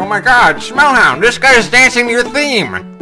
Oh my god, Smellhound, this guy is dancing to your theme!